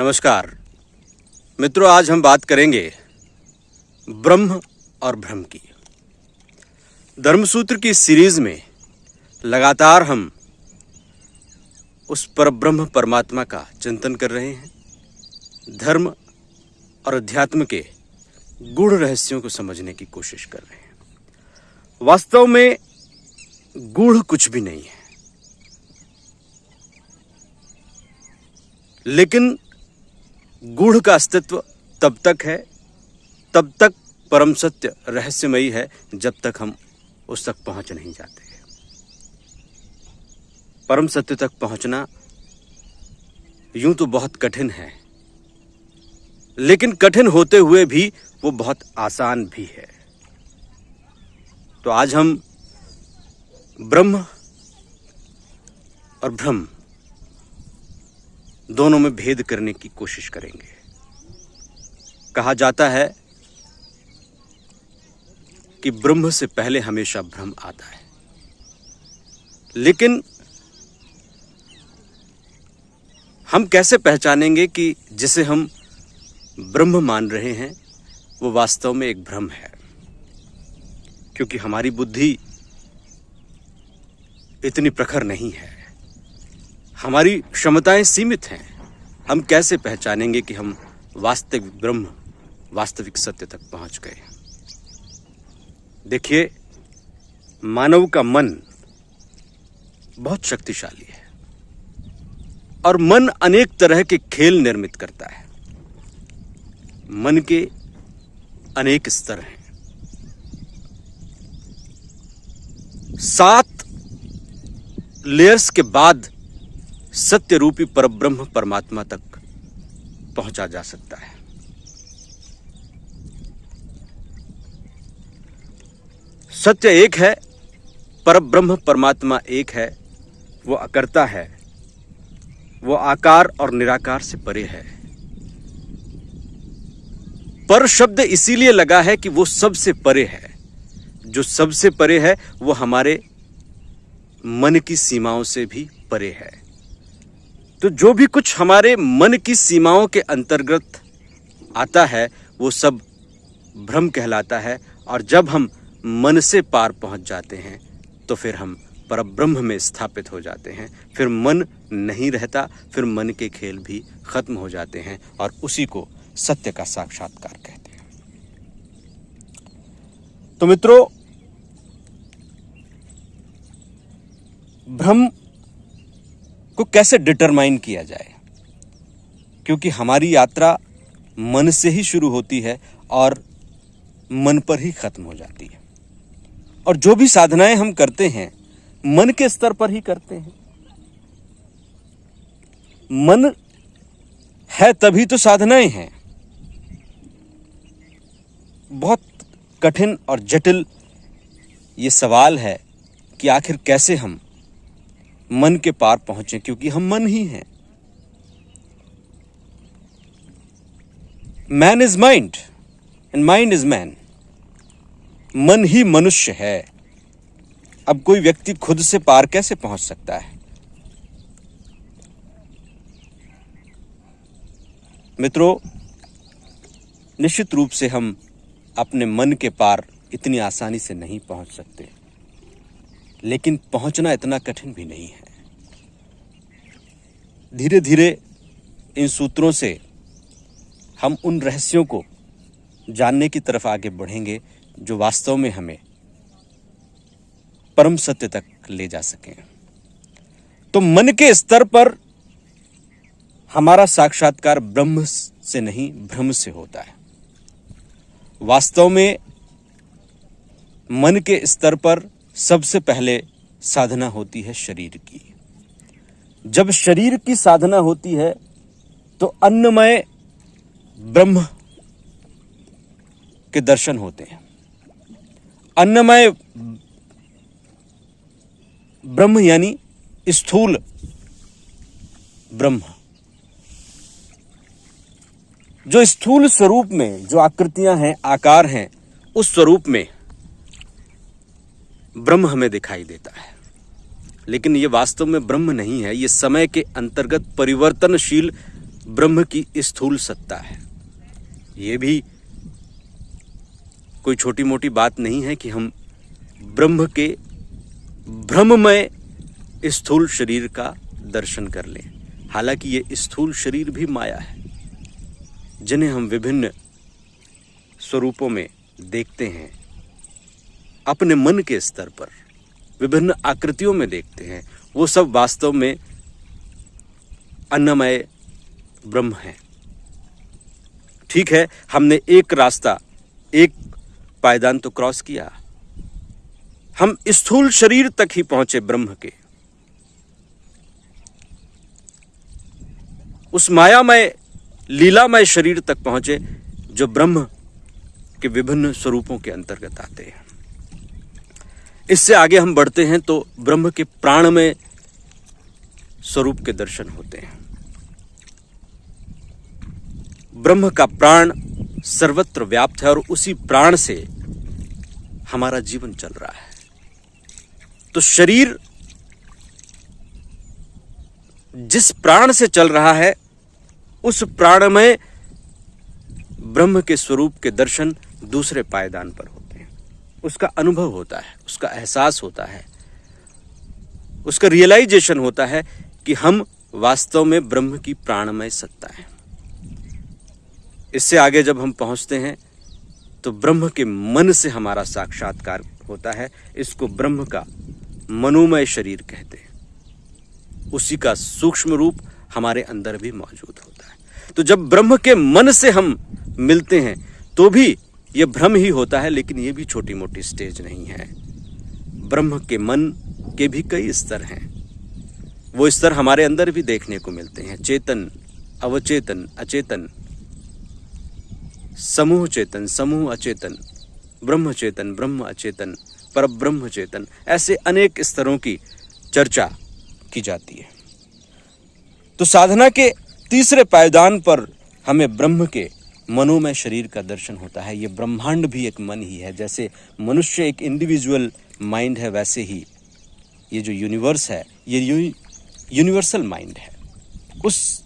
नमस्कार। मित्रों, आज हम बात करेंगे ब्रह्म और भ्रम की। धर्मसूत्र की सीरीज़ में लगातार हम उस पर ब्रह्म परमात्मा का चिंतन कर रहे हैं। धर्म और अध्यात्म के गूढ़ रहस्यों को समझने की कोशिश कर रहे हैं। वास्तव में गूढ़ कुछ भी नहीं है। लेकिन गूढ़ का अस्तित्व तब तक है, तब तक परम सत्य रहस्यमयी है, जब तक हम उस तक पहुँच नहीं जाते। परम सत्य तक पहुँचना यूँ तो बहुत कठिन है, लेकिन कठिन होते हुए भी वो बहुत आसान भी है। तो आज हम ब्रह्म और भ्रम दोनों में भेद करने की कोशिश करेंगे। कहा जाता है कि ब्रह्म से पहले हमेशा भ्रम आता है। लेकिन हम कैसे पहचानेंगे कि जिसे हम ब्रह्म मान रहे हैं, वो वास्तव में एक भ्रम है? क्योंकि हमारी बुद्धि इतनी प्रखर नहीं है। हमारी क्षमताएँ सीमित हैं। हम कैसे पहचानेंगे कि हम वास्तविक ब्रह्म, वास्तविक सत्य तक पहुँच गए? देखिए, मानव का मन बहुत शक्तिशाली है और मन अनेक तरह के खेल निर्मित करता है। मन के अनेक स्तर हैं। सात लेयर्स के बाद सत्य रूपी परब्रह्म परमात्मा तक पहुँचा जा सकता है। सत्य एक है, परब्रह्म परमात्मा एक है, वो अकर्ता है, वो आकार और निराकार से परे है। पर शब्द इसीलिए लगा है कि वो सबसे परे है। जो सबसे परे है, वो हमारे मन की सीमाओं से भी परे है। तो जो भी कुछ हमारे मन की सीमाओं के अंतर्गत आता है, वो सब भ्रम कहलाता है। और जब हम मन से पार पहुँच जाते हैं तो फिर हम परब्रह्म में स्थापित हो जाते हैं। फिर मन नहीं रहता, फिर मन के खेल भी खत्म हो जाते हैं और उसी को सत्य का साक्षात्कार कहते हैं। तो मित्रों, भ्रम को कैसे डिटरमाइन किया जाए? क्योंकि हमारी यात्रा मन से ही शुरू होती है और मन पर ही खत्म हो जाती है। और जो भी साधनाएँ हम करते हैं, मन के स्तर पर ही करते हैं। मन है तभी तो साधनाएँ हैं। बहुत कठिन और जटिल ये सवाल है कि आखिर कैसे हम मन के पार पहुँचे, क्योंकि हम मन ही हैं। Man is mind and mind is man मन ही मनुष्य है। अब कोई व्यक्ति खुद से पार कैसे पहुँच सकता है? मित्रों, निश्चित रूप से हम अपने मन के पार इतनी आसानी से नहीं पहुँच सकते। लेकिन पहुँचना इतना कठिन भी नहीं है। धीरे धीरे इन सूत्रों से हम उन रहस्यों को जानने की तरफ़ आगे बढ़ेंगे जो वास्तव में हमें परम सत्य तक ले जा सकें। तो मन के स्तर पर हमारा साक्षात्कार ब्रह्म से नहीं, भ्रम से होता है। वास्तव में मन के स्तर पर सबसे पहले साधना होती है शरीर की। जब शरीर की साधना होती है तो अन्नमय ब्रह्म के दर्शन होते हैं। अन्नमय ब्रह्म यानी स्थूल ब्रह्म। जो स्थूल स्वरूप में जो आकृतियाँ हैं, आकार हैं, उस स्वरूप में ब्रह्म हमें दिखाई देता है। लेकिन ये वास्तव में ब्रह्म नहीं है, ये समय के अंतर्गत परिवर्तनशील ब्रह्म की स्थूल सत्ता है। ये भी कोई छोटी मोटी बात नहीं है कि हम ब्रह्म के ब्रह्ममय स्थूल शरीर का दर्शन कर लें। हालाँकि ये स्थूल शरीर भी माया है, जिन्हें हम विभिन्न स्वरूपों में देखते हैं। अपने मन के स्तर पर विभिन्न आकृतियों में देखते हैं। वो सब वास्तव में अन्नमय ब्रह्म है। ठीक है, हमने एक रास्ता, एक पायदान तो क्रॉस किया। हम स्थूल शरीर तक ही पहुँचे ब्रह्म के। उस मायामय, लीलामय शरीर तक पहुँचे जो ब्रह्म के विभिन्न स्वरूपों के अंतर्गत आते हैं। इससे आगे हम बढ़ते हैं तो ब्रह्म के प्राणमय स्वरूप के दर्शन होते हैं। ब्रह्म का प्राण सर्वत्र व्याप्त है और उसी प्राण से हमारा जीवन चल रहा है। तो शरीर जिस प्राण से चल रहा है, उस प्राण में ब्रह्म के स्वरूप के दर्शन दूसरे पायदान पर हैं। उसका अनुभव होता है, उसका एहसास होता है, उसका रियलाइजेशन होता है कि हम वास्तव में ब्रह्म की प्राणमय सत्ता है। इससे आगे जब हम पहुँचते हैं तो ब्रह्म के मन से हमारा साक्षात्कार होता है, इसको ब्रह्म का मनोमय शरीर कहते हैं। उसी का सूक्ष्म रूप हमारे अंदर भी मौजूद होता है। तो जब ब्रह्म के मन से हम मिलते हैं तो भी यह भ्रम ही होता है, लेकिन यह भी छोटी मोटी स्टेज नहीं है। ब्रह्म के मन के भी कई स्तर हैं। वो स्तर हमारे अंदर भी देखने को मिलते हैं। चेतन, अवचेतन, अचेतन, समूह चेतन, समूह अचेतन, ब्रह्म चेतन, ब्रह्म अचेतन पर ब्रह्म चेतन, ऐसे अनेक स्तरों की चर्चा की जाती है। तो साधना के तीसरे पायदान पर हमें ब्रह्म के मनोमय शरीर का दर्शन होता है। ये ब्रह्मांड भी एक मन ही है। जैसे मनुष्य एक इंडिविजुअल माइंड है, वैसे ही ये जो यूनिवर्स है, ये यूनिवर्सल माइंड है। उस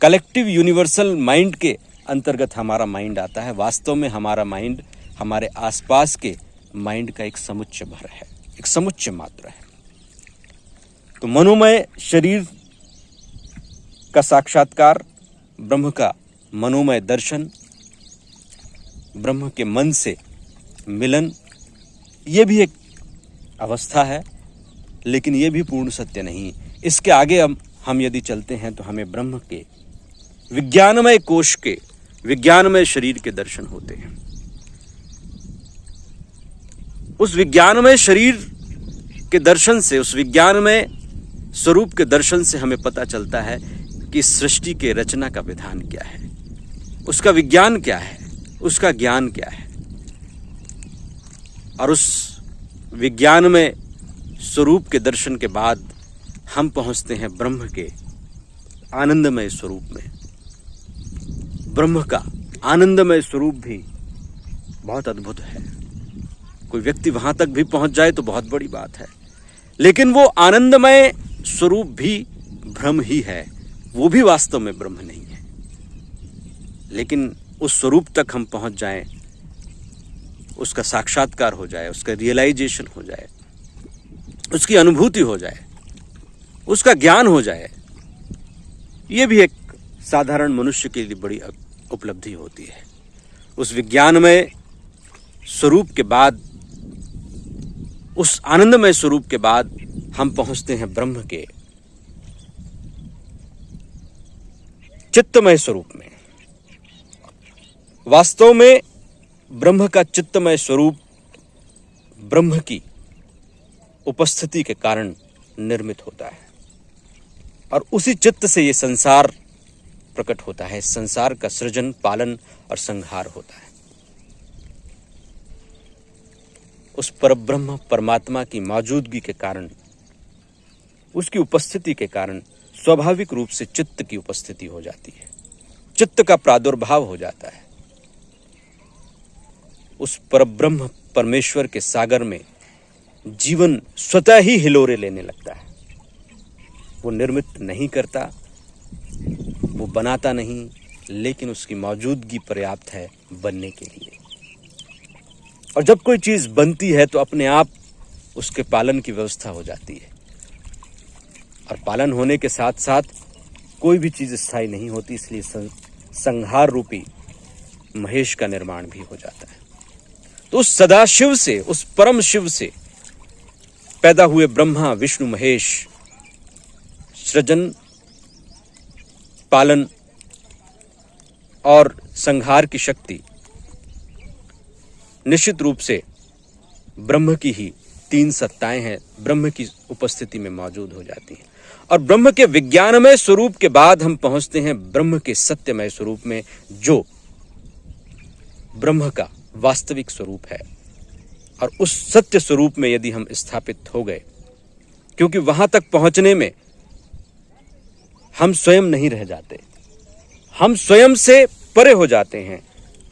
कलेक्टिव यूनिवर्सल माइंड के अंतर्गत हमारा माइंड आता है। वास्तव में हमारा माइंड हमारे आसपास के माइंड का एक समुच्च भर है, एक समुच्च मात्र है। तो मनोमय शरीर का साक्षात्कार, ब्रह्म का मनोमय दर्शन ब्रह्म के मन से मिलन, ये भी एक अवस्था है, लेकिन ये भी पूर्ण सत्य नहीं। इसके आगे हम हम यदि चलते हैं तो हमें ब्रह्म के, विज्ञानमय कोश के, विज्ञानमय शरीर के दर्शन होते हैं। उस विज्ञानमय शरीर के दर्शन से, उस विज्ञानमय स्वरूप के दर्शन से हमें पता चलता है कि सृष्टि के रचना का विधान क्या है। उसका विज्ञान क्या है? उसका ज्ञान क्या है? और उस विज्ञान में स्वरूप के दर्शन के बाद हम पहुँचते हैं ब्रह्म के आनंदमय स्वरूप में। ब्रह्म का आनंदमय स्वरूप भी बहुत अद्भुत है। कोई व्यक्ति वहाँ तक भी पहुँच जाए तो बहुत बड़ी बात है। लेकिन वो आनंदमय स्वरूप भी भ्रम ही है। वो भी वास्तव में ब्रह्म नहीं है। लेकिन उस स्वरूप तक हम पहुँच जाएँ, उसका साक्षात्कार हो जाए, उसका रियलाइजेशन हो जाए, उसकी अनुभूति हो जाए, उसका ज्ञान हो जाए, ये भी एक साधारण मनुष्य के लिए बड़ी उपलब्धि होती है। उस विज्ञानमय स्वरूप के बाद, उस आनंदमय स्वरूप के बाद हम पहुँचते हैं ब्रह्म के चित्तमय स्वरूप में। वास्तव में ब्रह्म का चित्तमय स्वरूप ब्रह्म की उपस्थिति के कारण निर्मित होता है। और उसी चित्त से ये संसार प्रकट होता है। संसार का सृजन, पालन और संहार होता है। उस परब्रह्म परमात्मा की मौजूदगी के कारण, उसकी उपस्थिति के कारण स्वाभाविक रूप से चित्त की उपस्थिति हो जाती है। चित्त का प्रादुर्भाव हो जाता है। उस परब्रह्म परमेश्वर के सागर में जीवन स्वतः ही हिलोरे लेने लगता है। वो निर्मित नहीं करता, वो बनाता नहीं, लेकिन उसकी मौजूदगी पर्याप्त है बनने के लिए। और जब कोई चीज़ बनती है तो अपने आप उसके पालन की व्यवस्था हो जाती है। और पालन होने के साथ साथ कोई भी चीज़ स्थायी नहीं होती, इसलिए संहार रूपी महेश का निर्माण भी हो जाता है। तो उस सदाशिव से, उस परम शिव से पैदा हुए ब्रह्मा, विष्णु, महेश, सृजन, पालन और संहार की शक्ति निश्चित रूप से ब्रह्म की ही तीन सत्ताएँ हैं, ब्रह्म की उपस्थिति में मौजूद हो जाती हैं। और ब्रह्म के विज्ञानमय स्वरूप के बाद हम पहुँचते हैं ब्रह्म के सत्यमय स्वरूप में, जो ब्रह्म का वास्तविक स्वरूप है। और उस सत्य स्वरूप में यदि हम स्थापित हो गए, क्योंकि वहाँ तक पहुँचने में हम स्वयं नहीं रह जाते। हम स्वयं से परे हो जाते हैं।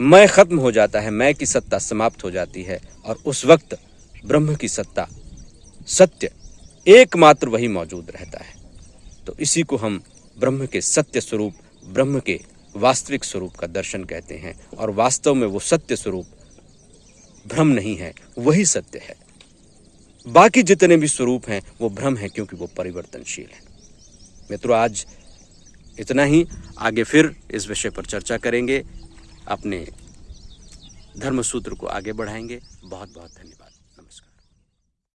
मैं खत्म हो जाता है, मैं की सत्ता समाप्त हो जाती है, और उस वक्त ब्रह्म की सत्ता, सत्य, एकमात्र वही मौजूद रहता है। तो इसी को हम ब्रह्म के सत्य स्वरूप, ब्रह्म के वास्तविक स्वरूप का दर्शन कहते हैं, और वास्तव में वो सत्य स्वरूप भ्रम नहीं है, वही सत्य है। बाकी जितने भी स्वरूप हैं, वो भ्रम है, क्योंकि वो परिवर्तनशील है। मित्रों, आज इतना ही। आगे फिर इस विषय पर चर्चा करेंगे। अपने धर्म सूत्र को आगे बढ़ाएँगे। बहुत बहुत धन्यवाद।